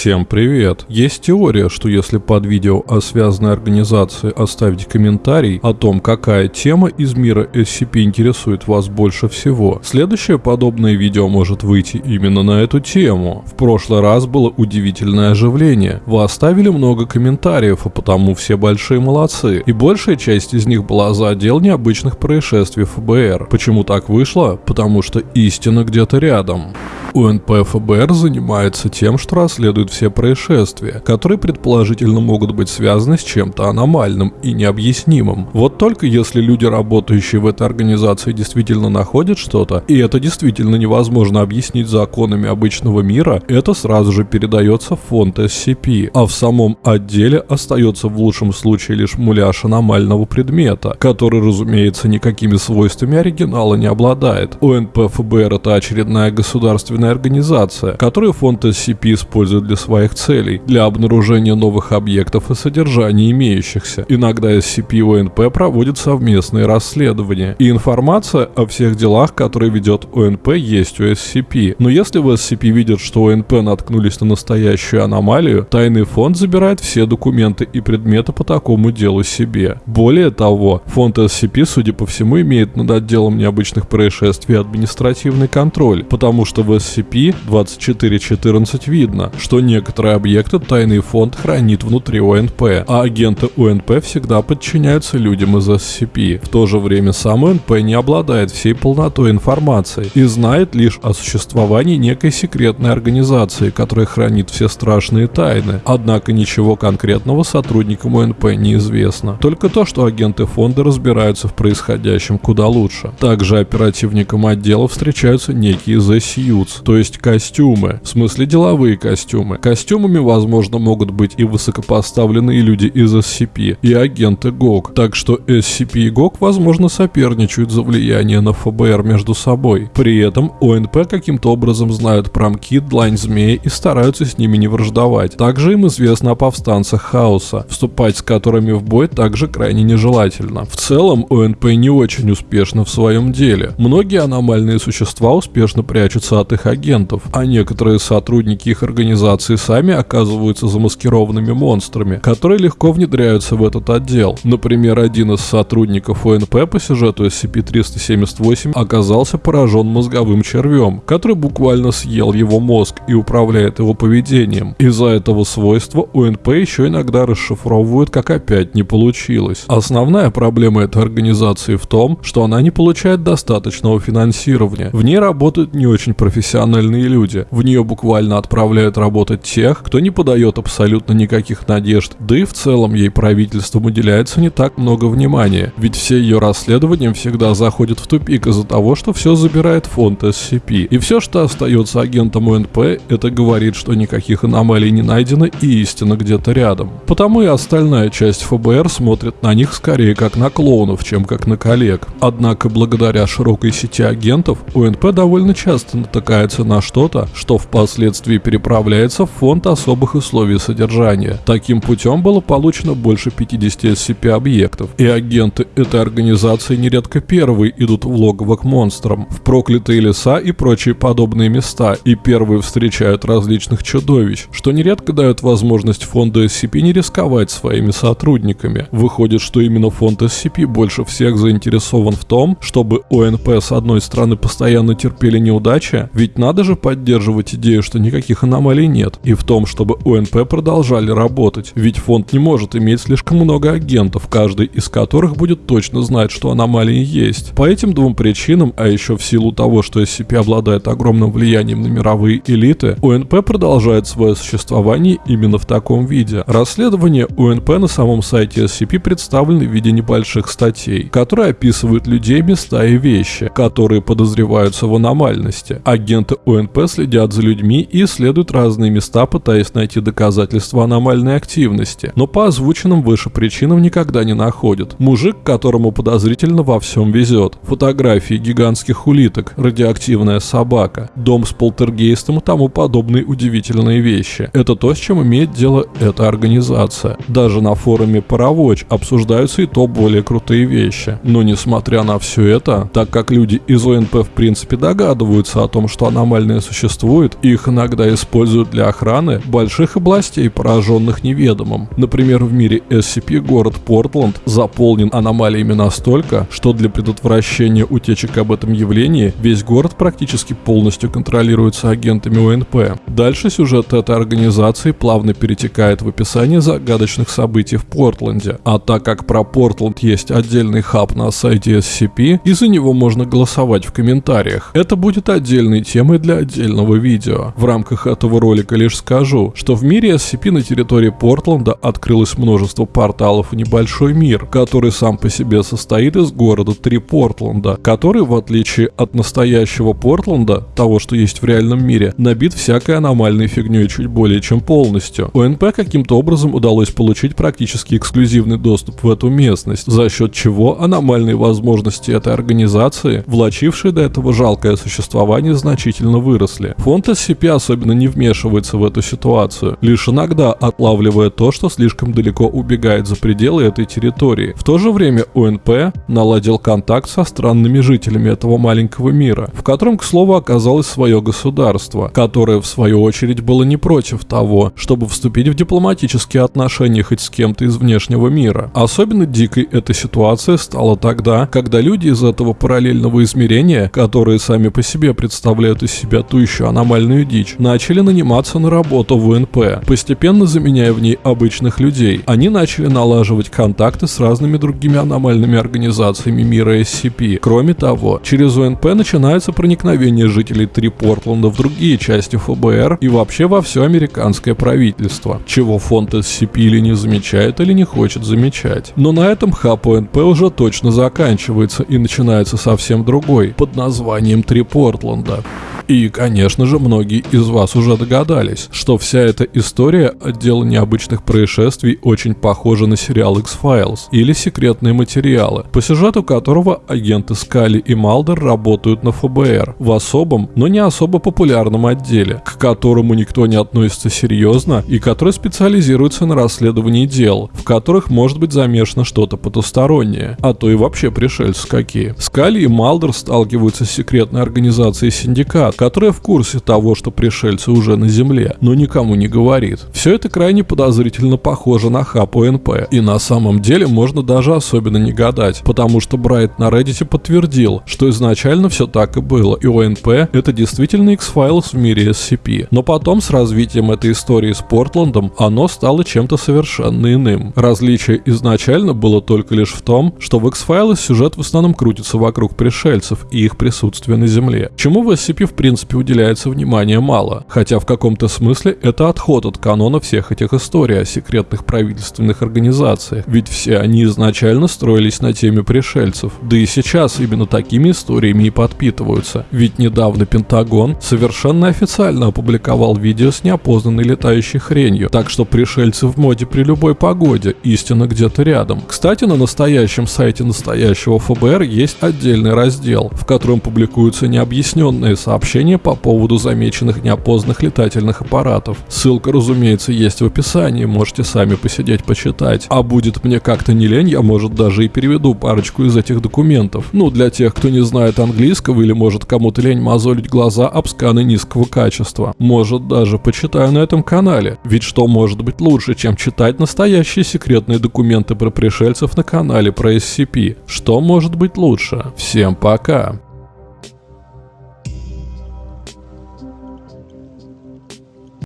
Всем привет! Есть теория, что если под видео о связанной организации оставить комментарий о том, какая тема из мира SCP интересует вас больше всего, следующее подобное видео может выйти именно на эту тему. В прошлый раз было удивительное оживление. Вы оставили много комментариев, а потому все большие молодцы. И большая часть из них была за отдел необычных происшествий ФБР. Почему так вышло? Потому что истина где-то рядом. УНП ФБР занимается тем, что расследует все происшествия, которые предположительно могут быть связаны с чем-то аномальным и необъяснимым. Вот только если люди, работающие в этой организации, действительно находят что-то, и это действительно невозможно объяснить законами обычного мира, это сразу же передается в фонд SCP, а в самом отделе остается в лучшем случае лишь муляж аномального предмета, который, разумеется, никакими свойствами оригинала не обладает. УНП ФБР это очередная государственная общественная организация, которую фонд SCP использует для своих целей, для обнаружения новых объектов и содержания имеющихся. Иногда SCP и ОНП проводят совместные расследования, и информация о всех делах, которые ведет ОНП, есть у SCP. Но если в SCP видят, что ОНП наткнулись на настоящую аномалию, тайный фонд забирает все документы и предметы по такому делу себе. Более того, фонд SCP, судя по всему, имеет над отделом необычных происшествий административный контроль, потому что в SCP SCP-2414 видно, что некоторые объекты тайный фонд хранит внутри ОНП, а агенты ОНП всегда подчиняются людям из SCP. В то же время сам ОНП не обладает всей полнотой информации и знает лишь о существовании некой секретной организации, которая хранит все страшные тайны. Однако ничего конкретного сотрудникам ОНП неизвестно. Только то, что агенты фонда разбираются в происходящем куда лучше. Также оперативникам отдела встречаются некие The Suits, то есть костюмы, в смысле деловые костюмы. Костюмами, возможно, могут быть и высокопоставленные люди из SCP, и агенты ГОК, так что SCP и ГОК, возможно, соперничают за влияние на ФБР между собой. При этом ОНП каким-то образом знают про МКИД, Длань Змеи и стараются с ними не враждовать. Также им известно о повстанцах Хаоса, вступать с которыми в бой также крайне нежелательно. В целом, ОНП не очень успешно в своем деле. Многие аномальные существа успешно прячутся от их агентов, а некоторые сотрудники их организации сами оказываются замаскированными монстрами, которые легко внедряются в этот отдел. Например, один из сотрудников ОНП по сюжету SCP-378 оказался поражен мозговым червем, который буквально съел его мозг и управляет его поведением. Из-за этого свойства ОНП еще иногда расшифровывают, как опять не получилось. Основная проблема этой организации в том, что она не получает достаточного финансирования. В ней работают не очень профессиональные профессиональные люди. В нее буквально отправляют работать тех, кто не подает абсолютно никаких надежд, да и в целом ей правительством уделяется не так много внимания, ведь все ее расследования всегда заходят в тупик из-за того, что все забирает фонд SCP. И все, что остается агентом УНП, это говорит, что никаких аномалий не найдено и истина где-то рядом. Потому и остальная часть ФБР смотрит на них скорее как на клоунов, чем как на коллег. Однако благодаря широкой сети агентов УНП довольно часто натыкается опирается на что-то, что впоследствии переправляется в фонд особых условий содержания. Таким путем было получено больше 50 SCP-объектов, и агенты этой организации нередко первые идут в логово к монстрам, в проклятые леса и прочие подобные места, и первые встречают различных чудовищ, что нередко дает возможность фонду SCP не рисковать своими сотрудниками. Выходит, что именно фонд SCP больше всех заинтересован в том, чтобы ОНП с одной стороны постоянно терпели неудачи, ведь надо же поддерживать идею, что никаких аномалий нет, и в том, чтобы УНП продолжали работать, ведь фонд не может иметь слишком много агентов, каждый из которых будет точно знать, что аномалии есть. По этим двум причинам, а еще в силу того, что SCP обладает огромным влиянием на мировые элиты, УНП продолжает свое существование именно в таком виде. Расследование УНП на самом сайте SCP представлены в виде небольших статей, которые описывают людей, места и вещи, которые подозреваются в аномальности. Агент Агенты УНП следят за людьми и исследуют разные места, пытаясь найти доказательства аномальной активности, но по озвученным выше причинам никогда не находят. Мужик, которому подозрительно во всем везет. Фотографии гигантских улиток, радиоактивная собака, дом с полтергейстом и тому подобные удивительные вещи. Это то, с чем имеет дело эта организация. Даже на форуме Паровоч обсуждаются и то более крутые вещи. Но несмотря на все это, так как люди из ОНП в принципе догадываются о том, что аномальные существуют, их иногда используют для охраны больших областей, пораженных неведомым. Например, в мире SCP город Портленд заполнен аномалиями настолько, что для предотвращения утечек об этом явлении весь город практически полностью контролируется агентами УНП. Дальше сюжет этой организации плавно перетекает в описание загадочных событий в Портленде. А так как про Портленд есть отдельный хаб на сайте SCP, из-за него можно голосовать в комментариях. Это будет отдельной темой для отдельного видео. В рамках этого ролика лишь скажу, что в мире SCP на территории Портленда открылось множество порталов в небольшой мир, который сам по себе состоит из города Три Портленда, который, в отличие от настоящего Портленда, того, что есть в реальном мире, набит всякой аномальной фигней чуть более чем полностью. ОНП каким-то образом удалось получить практически эксклюзивный доступ в эту местность, за счет чего аномальные возможности этой организации, влачившие до этого жалкое существование, значительно выросли. Фонд SCP особенно не вмешивается в эту ситуацию, лишь иногда отлавливая то, что слишком далеко убегает за пределы этой территории. В то же время ОНП наладил контакт со странными жителями этого маленького мира, в котором, к слову, оказалось свое государство, которое в свою очередь было не против того, чтобы вступить в дипломатические отношения хоть с кем-то из внешнего мира. Особенно дикой эта ситуация стала тогда, когда люди из этого параллельного измерения, которые сами по себе представляют из себя ту еще аномальную дичь, начали наниматься на работу в УНП, постепенно заменяя в ней обычных людей. Они начали налаживать контакты с разными другими аномальными организациями мира SCP. Кроме того, через УНП начинается проникновение жителей Три Портленда в другие части ФБР и вообще во все американское правительство, чего фонд SCP или не замечает, или не хочет замечать. Но на этом хаб УНП уже точно заканчивается и начинается совсем другой, под названием Три Портленда. И, конечно же, многие из вас уже догадались, что вся эта история отдела необычных происшествий очень похожа на сериал X-Files или секретные материалы, по сюжету которого агенты Скали и Малдер работают на ФБР в особом, но не особо популярном отделе, к которому никто не относится серьезно и который специализируется на расследовании дел, в которых может быть замешано что-то потустороннее, а то и вообще пришельцы какие. Скали и Малдер сталкиваются с секретной организацией Синдикат, которая в курсе того, что пришельцы уже на Земле, но никому не говорит. Все это крайне подозрительно похоже на хаб ОНП, и на самом деле можно даже особенно не гадать, потому что Брайт на Reddit подтвердил, что изначально все так и было, и ОНП это действительно X-Files в мире SCP. Но потом с развитием этой истории с Портландом оно стало чем-то совершенно иным. Различие изначально было только лишь в том, что в X-Files сюжет в основном крутится вокруг пришельцев и их присутствия на Земле, чему в SCP в принципе принципе уделяется внимания мало, хотя в каком-то смысле это отход от канона всех этих историй о секретных правительственных организациях, ведь все они изначально строились на теме пришельцев, да и сейчас именно такими историями и подпитываются, ведь недавно Пентагон совершенно официально опубликовал видео с неопознанной летающей хренью, так что пришельцы в моде при любой погоде, истина где-то рядом. Кстати, на настоящем сайте настоящего ФБР есть отдельный раздел, в котором публикуются необъясненные сообщения сообщения по поводу замеченных неопознанных летательных аппаратов. Ссылка, разумеется, есть в описании, можете сами посидеть почитать. А будет мне как-то не лень, я, может, даже и переведу парочку из этих документов. Ну, для тех, кто не знает английского или может кому-то лень мозолить глаза об сканы низкого качества. Может, даже почитаю на этом канале. Ведь что может быть лучше, чем читать настоящие секретные документы про пришельцев на канале про SCP? Что может быть лучше? Всем пока!